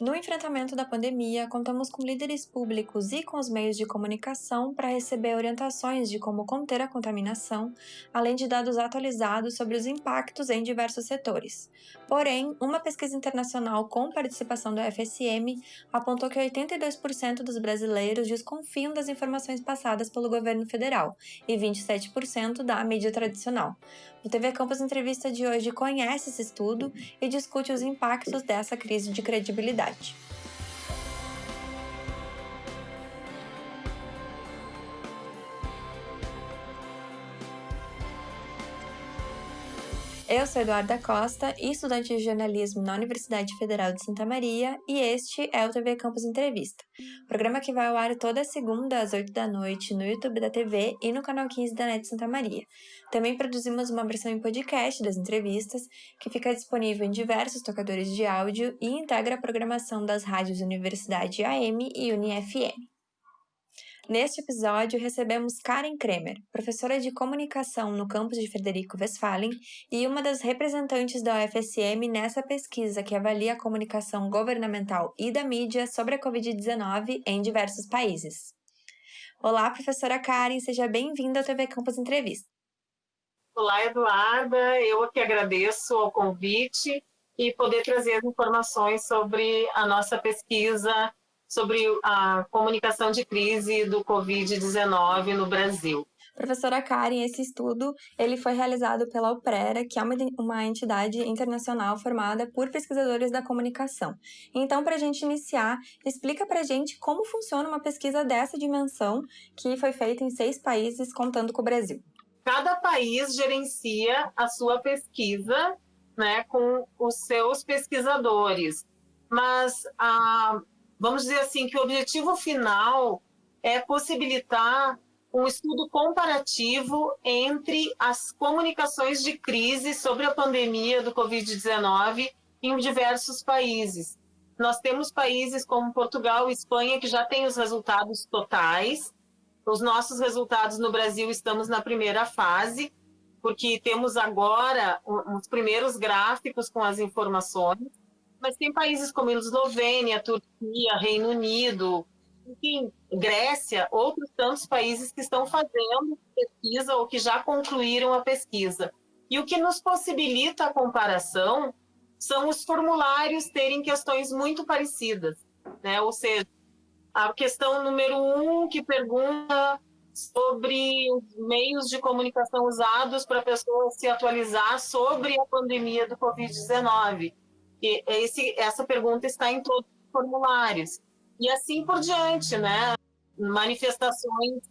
No enfrentamento da pandemia, contamos com líderes públicos e com os meios de comunicação para receber orientações de como conter a contaminação, além de dados atualizados sobre os impactos em diversos setores. Porém, uma pesquisa internacional com participação do FSM apontou que 82% dos brasileiros desconfiam das informações passadas pelo governo federal e 27% da mídia tradicional. O TV Campus Entrevista de hoje conhece esse estudo e discute os impactos dessa crise de credibilidade. Eu sou Eduarda Costa, estudante de jornalismo na Universidade Federal de Santa Maria, e este é o TV Campus Entrevista, programa que vai ao ar toda segunda às 8 da noite no YouTube da TV e no canal 15 da NET Santa Maria. Também produzimos uma versão em podcast das entrevistas, que fica disponível em diversos tocadores de áudio e integra a programação das rádios Universidade AM e UniFM. Neste episódio, recebemos Karen Kremer, professora de comunicação no campus de Frederico Westphalen e uma das representantes da UFSM nessa pesquisa que avalia a comunicação governamental e da mídia sobre a Covid-19 em diversos países. Olá, professora Karen, seja bem-vinda ao TV Campus Entrevista. Olá, Eduarda, eu que agradeço o convite e poder trazer as informações sobre a nossa pesquisa sobre a comunicação de crise do Covid-19 no Brasil. Professora Karen, esse estudo ele foi realizado pela UPRERA, que é uma, uma entidade internacional formada por pesquisadores da comunicação. Então, para a gente iniciar, explica para a gente como funciona uma pesquisa dessa dimensão, que foi feita em seis países, contando com o Brasil. Cada país gerencia a sua pesquisa né, com os seus pesquisadores, mas a vamos dizer assim, que o objetivo final é possibilitar um estudo comparativo entre as comunicações de crise sobre a pandemia do Covid-19 em diversos países. Nós temos países como Portugal e Espanha que já têm os resultados totais. Os nossos resultados no Brasil estamos na primeira fase, porque temos agora os primeiros gráficos com as informações. Mas tem países como Eslovênia, Turquia, Reino Unido, enfim, Grécia, outros tantos países que estão fazendo pesquisa ou que já concluíram a pesquisa. E o que nos possibilita a comparação são os formulários terem questões muito parecidas, né? Ou seja, a questão número um que pergunta sobre os meios de comunicação usados para a pessoa se atualizar sobre a pandemia do Covid-19 e esse, essa pergunta está em todos os formulários. E assim por diante, né? Manifestações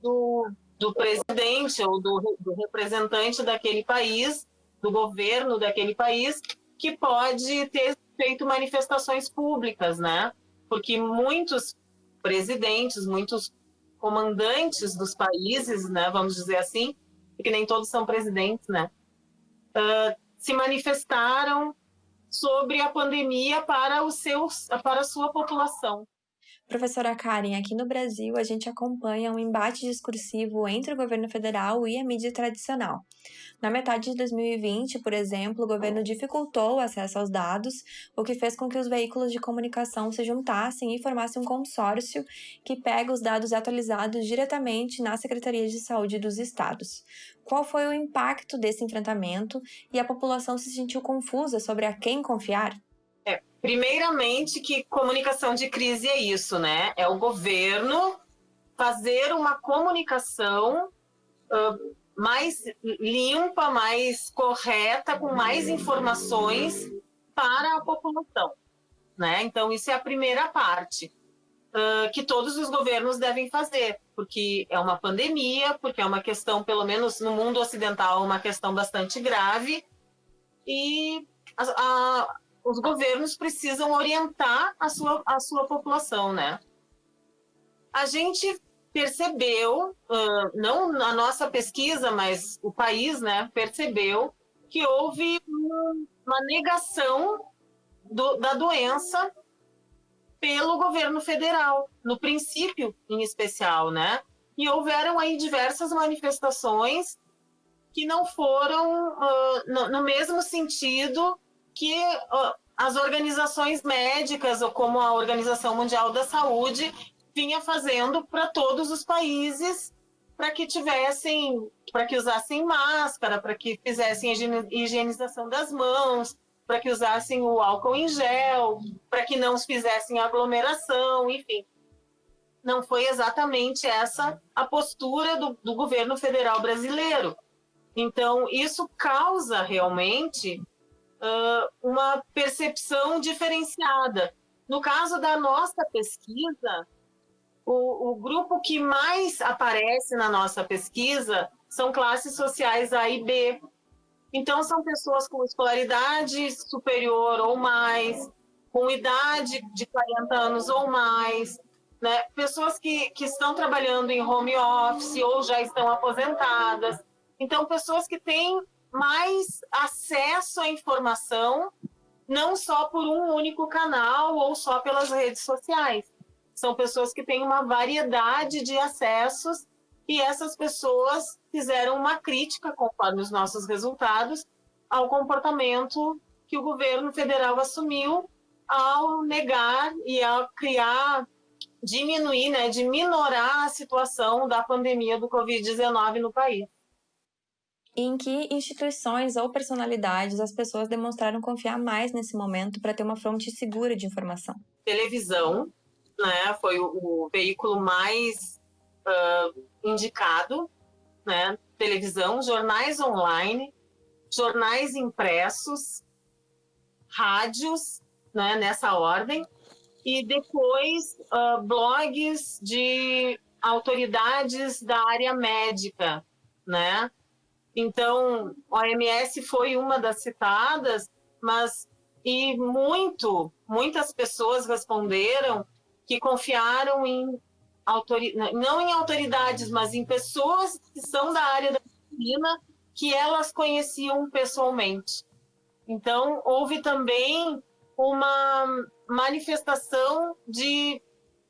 do, do presidente ou do, do representante daquele país, do governo daquele país, que pode ter feito manifestações públicas, né? Porque muitos presidentes, muitos comandantes dos países, né, vamos dizer assim, porque nem todos são presidentes, né, uh, se manifestaram sobre a pandemia para, os seus, para a sua população. Professora Karen, aqui no Brasil a gente acompanha um embate discursivo entre o governo federal e a mídia tradicional. Na metade de 2020, por exemplo, o governo dificultou o acesso aos dados, o que fez com que os veículos de comunicação se juntassem e formassem um consórcio que pega os dados atualizados diretamente na Secretaria de Saúde dos estados. Qual foi o impacto desse enfrentamento e a população se sentiu confusa sobre a quem confiar? Primeiramente, que comunicação de crise é isso, né? É o governo fazer uma comunicação uh, mais limpa, mais correta, com mais informações para a população, né? Então, isso é a primeira parte uh, que todos os governos devem fazer, porque é uma pandemia, porque é uma questão, pelo menos no mundo ocidental, uma questão bastante grave, e a, a os governos precisam orientar a sua, a sua população, né? A gente percebeu, uh, não a nossa pesquisa, mas o país, né, percebeu que houve uma negação do, da doença pelo governo federal, no princípio em especial, né? E houveram aí diversas manifestações que não foram uh, no, no mesmo sentido que as organizações médicas, ou como a Organização Mundial da Saúde, vinha fazendo para todos os países para que tivessem, para que usassem máscara, para que fizessem higienização das mãos, para que usassem o álcool em gel, para que não fizessem aglomeração, enfim. Não foi exatamente essa a postura do, do governo federal brasileiro. Então, isso causa realmente uh, uma percepção diferenciada. No caso da nossa pesquisa, o, o, grupo que mais aparece na nossa pesquisa são classes sociais A e B. Então, são pessoas com escolaridade superior ou mais, com idade de 40 anos ou mais, né? pessoas que, que estão trabalhando em home office ou já estão aposentadas. Então, pessoas que têm mais acesso à informação, não só por um único canal ou só pelas redes sociais. São pessoas que têm uma variedade de acessos e essas pessoas fizeram uma crítica, conforme os nossos resultados, ao comportamento que o governo federal assumiu ao negar e ao criar, diminuir, né, de minorar a situação da pandemia do Covid-19 no país. Em que instituições ou personalidades as pessoas demonstraram confiar mais nesse momento para ter uma fonte segura de informação? Televisão, né, foi o, o veículo mais uh, indicado, né, televisão, jornais online, jornais impressos, rádios, né, nessa ordem, e depois uh, blogs de autoridades da área médica, né? Então, OMS foi uma das citadas, mas e muito, muitas pessoas responderam que confiaram em não em autoridades, mas em pessoas que são da área da medicina que elas conheciam pessoalmente. Então, houve também uma manifestação de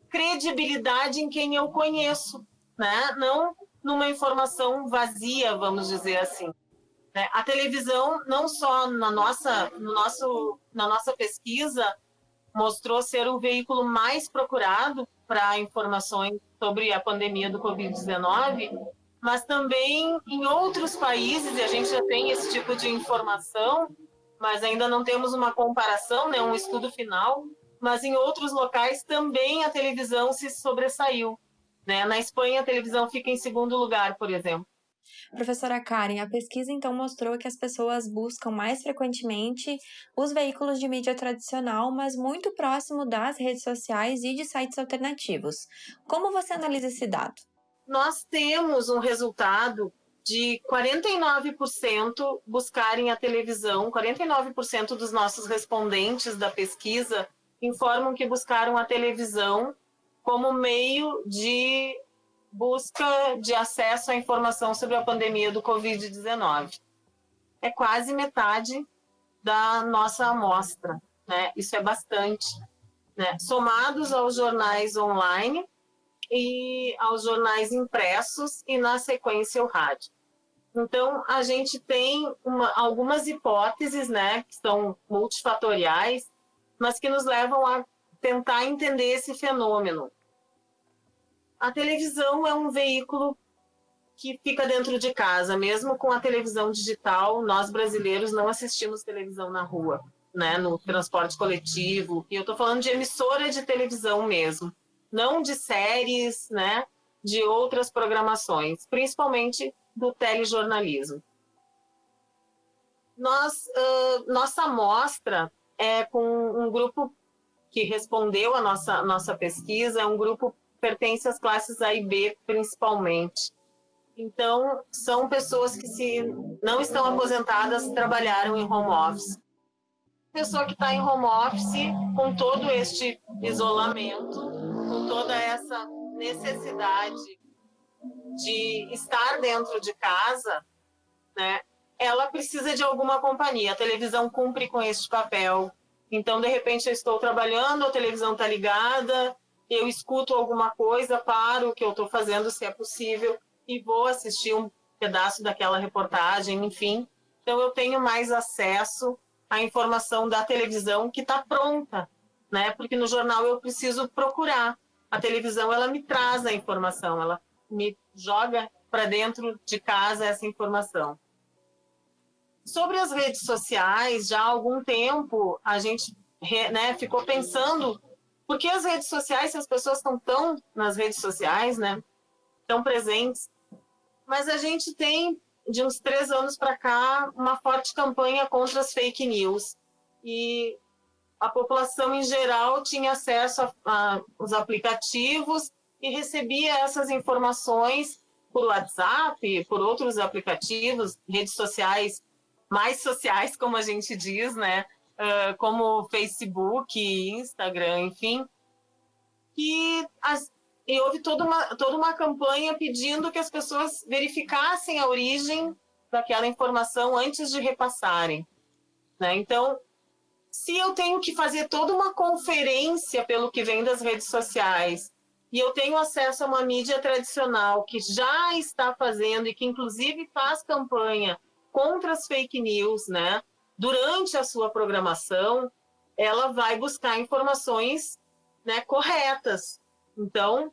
credibilidade em quem eu conheço, né? não numa informação vazia, vamos dizer assim. Né? A televisão, não só na nossa, no nosso, na nossa pesquisa, mostrou ser o veículo mais procurado para informações sobre a pandemia do Covid-19, mas também em outros países, e a gente já tem esse tipo de informação, mas ainda não temos uma comparação, né, um estudo final, mas em outros locais também a televisão se sobressaiu. Né? Na Espanha, a televisão fica em segundo lugar, por exemplo. Professora Karen, a pesquisa então mostrou que as pessoas buscam mais frequentemente os veículos de mídia tradicional, mas muito próximo das redes sociais e de sites alternativos. Como você analisa esse dado? Nós temos um resultado de 49% buscarem a televisão, 49% dos nossos respondentes da pesquisa informam que buscaram a televisão como meio de busca de acesso à informação sobre a pandemia do Covid-19. É quase metade da nossa amostra, né? Isso é bastante. Né? Somados aos jornais online e aos jornais impressos e, na sequência, o rádio. Então, a gente tem uma, algumas hipóteses, né, que são multifatoriais, mas que nos levam a tentar entender esse fenômeno. A televisão é um veículo que fica dentro de casa, mesmo com a televisão digital, nós brasileiros não assistimos televisão na rua, né, no transporte coletivo, e eu estou falando de emissora de televisão mesmo, não de séries, né, de outras programações, principalmente do telejornalismo. Nós, uh, nossa amostra é com um grupo que respondeu a nossa, nossa pesquisa, é um grupo pertence às classes A e B, principalmente. Então, são pessoas que, se não estão aposentadas, trabalharam em home office. Pessoa que está em home office, com todo este isolamento, com toda essa necessidade de estar dentro de casa, né, ela precisa de alguma companhia. A televisão cumpre com este papel. Então, de repente, eu estou trabalhando, a televisão está ligada, eu escuto alguma coisa, paro o que eu estou fazendo, se é possível, e vou assistir um pedaço daquela reportagem, enfim. Então, eu tenho mais acesso a informação da televisão que está pronta, né? Porque no jornal eu preciso procurar. A televisão ela me traz a informação, ela me joga para dentro de casa essa informação. Sobre as redes sociais, já há algum tempo a gente né, ficou pensando por que as redes sociais, se as pessoas estão tão nas redes sociais, né, tão presentes, mas a gente tem, de uns três anos para cá, uma forte campanha contra as fake news. E a população em geral tinha acesso aos aplicativos e recebia essas informações por WhatsApp, por outros aplicativos, redes sociais mais sociais, como a gente diz, né? Uh, como Facebook, Instagram, enfim. As, e houve toda uma, toda uma campanha pedindo que as pessoas verificassem a origem daquela informação antes de repassarem. Né? Então, se eu tenho que fazer toda uma conferência pelo que vem das redes sociais, e eu tenho acesso a uma mídia tradicional que já está fazendo e que inclusive faz campanha contra as fake news, né? Durante a sua programação, ela vai buscar informações né, corretas. Então,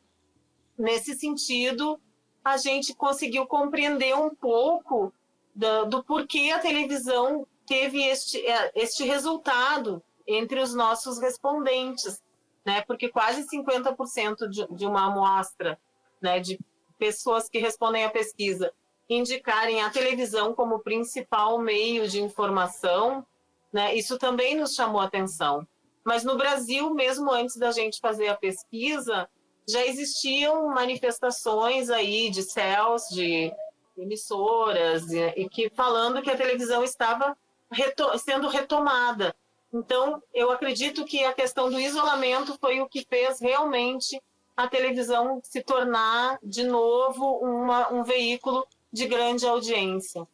nesse sentido, a gente conseguiu compreender um pouco do, do porquê a televisão teve este, é, este resultado entre os nossos respondentes né? Porque quase 50% de, de uma amostra, né, de pessoas que respondem à pesquisa indicarem a televisão como principal meio de informação, né? Isso também nos chamou atenção. Mas no Brasil, mesmo antes da gente fazer a pesquisa, já existiam manifestações aí de céus, de emissoras, e, e que falando que a televisão estava reto sendo retomada. Então, eu acredito que a questão do isolamento foi o que fez realmente a televisão se tornar, de novo, uma, um veículo de grande audiência.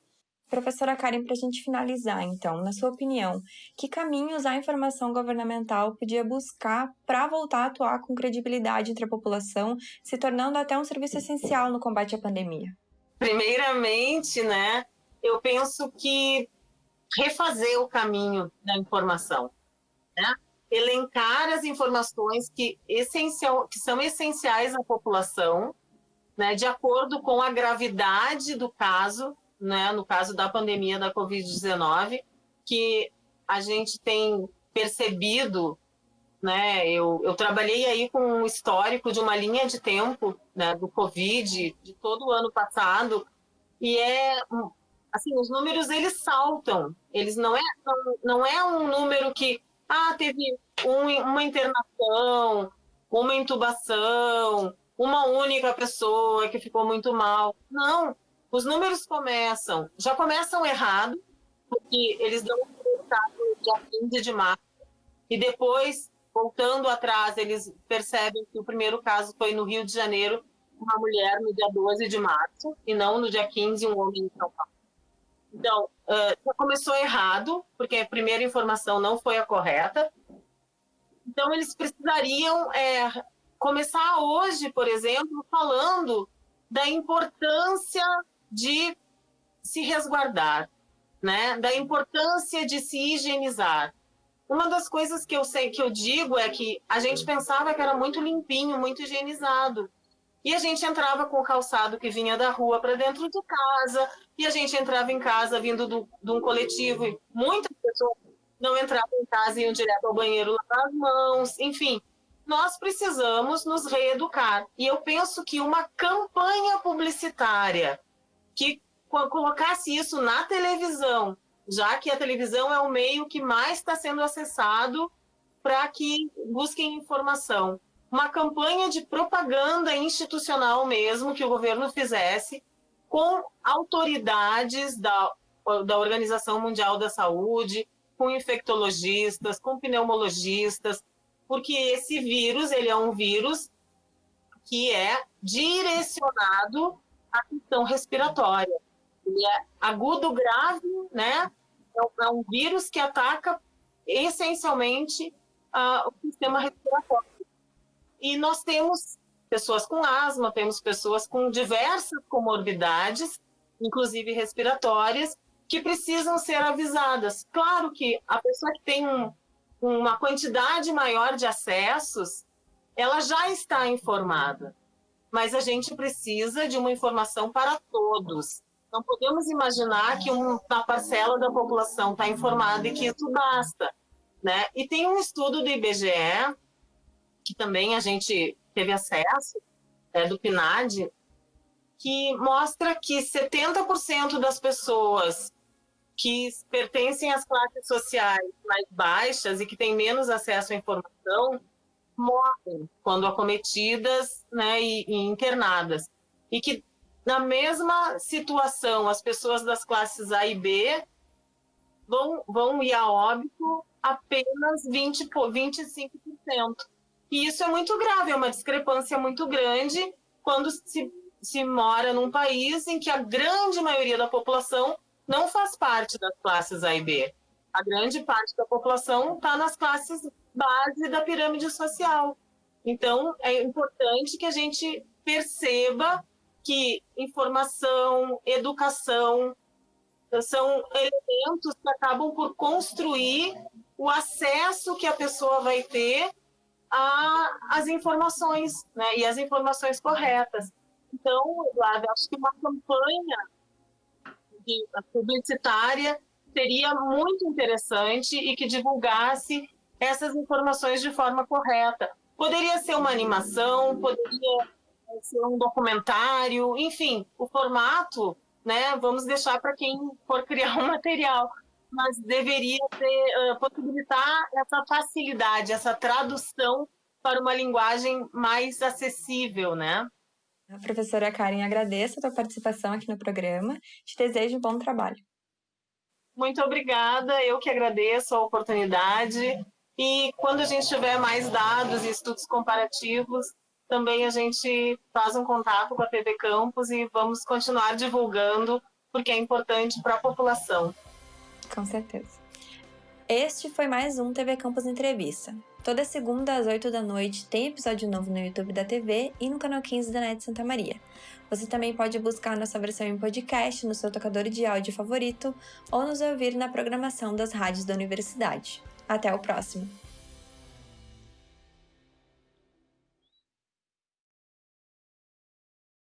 Professora Karen, para a gente finalizar, então, na sua opinião, que caminhos a informação governamental podia buscar para voltar a atuar com credibilidade entre a população, se tornando até um serviço essencial no combate à pandemia? Primeiramente, né, eu penso que refazer o caminho da informação, né? elencar as informações que, essencial, que são essenciais à população, né, de acordo com a gravidade do caso, né, no caso da pandemia da Covid-19, que a gente tem percebido, né, eu, eu trabalhei aí com um histórico de uma linha de tempo né, do Covid, de todo o ano passado, e é assim, os números eles saltam. Eles não é, não, não é um número que, ah, teve um, uma internação, uma intubação, uma única pessoa que ficou muito mal. Não, os números começam, já começam errado, porque eles dão o resultado dia 15 de março, e depois, voltando atrás, eles percebem que o primeiro caso foi no Rio de Janeiro, uma mulher no dia 12 de março, e não no dia 15, um homem em São Paulo. Então, já começou errado, porque a primeira informação não foi a correta. Então, eles precisariam é, começar hoje, por exemplo, falando da importância de se resguardar, né? da importância de se higienizar. Uma das coisas que eu sei que eu digo é que a gente pensava que era muito limpinho, muito higienizado. E a gente entrava com o calçado que vinha da rua para dentro de casa, e a gente entrava em casa vindo do, de um coletivo, e muitas pessoas não entravam em casa e iam direto ao banheiro lavar as mãos, enfim. Nós precisamos nos reeducar. E eu penso que uma campanha publicitária que colocasse isso na televisão, já que a televisão é o meio que mais está sendo acessado para que busquem informação uma campanha de propaganda institucional mesmo que o governo fizesse com autoridades da, da Organização Mundial da Saúde, com infectologistas, com pneumologistas, porque esse vírus, ele é um vírus que é direcionado à questão respiratória. Ele é agudo grave, né? É um vírus que ataca essencialmente uh, o sistema respiratório. E nós temos pessoas com asma, temos pessoas com diversas comorbidades, inclusive respiratórias, que precisam ser avisadas. Claro que a pessoa que tem um, uma quantidade maior de acessos, ela já está informada, mas a gente precisa de uma informação para todos. Não podemos imaginar que uma parcela da população está informada e que isso basta. Né? E tem um estudo do IBGE, que também a gente teve acesso, é, do PNAD, que mostra que 70% das pessoas que pertencem às classes sociais mais baixas e que têm menos acesso à informação morrem quando acometidas né, e, e internadas. E que, na mesma situação, as pessoas das classes A e B vão, vão ir a óbito apenas 20, 25%. E isso é muito grave, é uma discrepância muito grande quando se, se mora num país em que a grande maioria da população não faz parte das classes A e B. A grande parte da população está nas classes base da pirâmide social. Então, é importante que a gente perceba que informação, educação são elementos que acabam por construir o acesso que a pessoa vai ter às informações, né? E as informações corretas. Então, Eduardo, acho que uma campanha publicitária seria muito interessante e que divulgasse essas informações de forma correta. Poderia ser uma animação, poderia ser um documentário, enfim, o formato, né? Vamos deixar para quem for criar um material, mas deveria ter, uh, possibilitar essa facilidade, essa tradução para uma linguagem mais acessível, né? A professora Karen, agradeço a tua participação aqui no programa. Te desejo um bom trabalho. Muito obrigada, eu que agradeço a oportunidade. E quando a gente tiver mais dados e estudos comparativos, também a gente faz um contato com a TV Campus e vamos continuar divulgando, porque é importante para a população. Com certeza. Este foi mais um TV Campus Entrevista. Toda segunda às 8 da noite tem episódio novo no YouTube da TV e no canal 15 da NET Santa Maria. Você também pode buscar nossa versão em podcast no seu tocador de áudio favorito ou nos ouvir na programação das rádios da universidade. Até o próximo!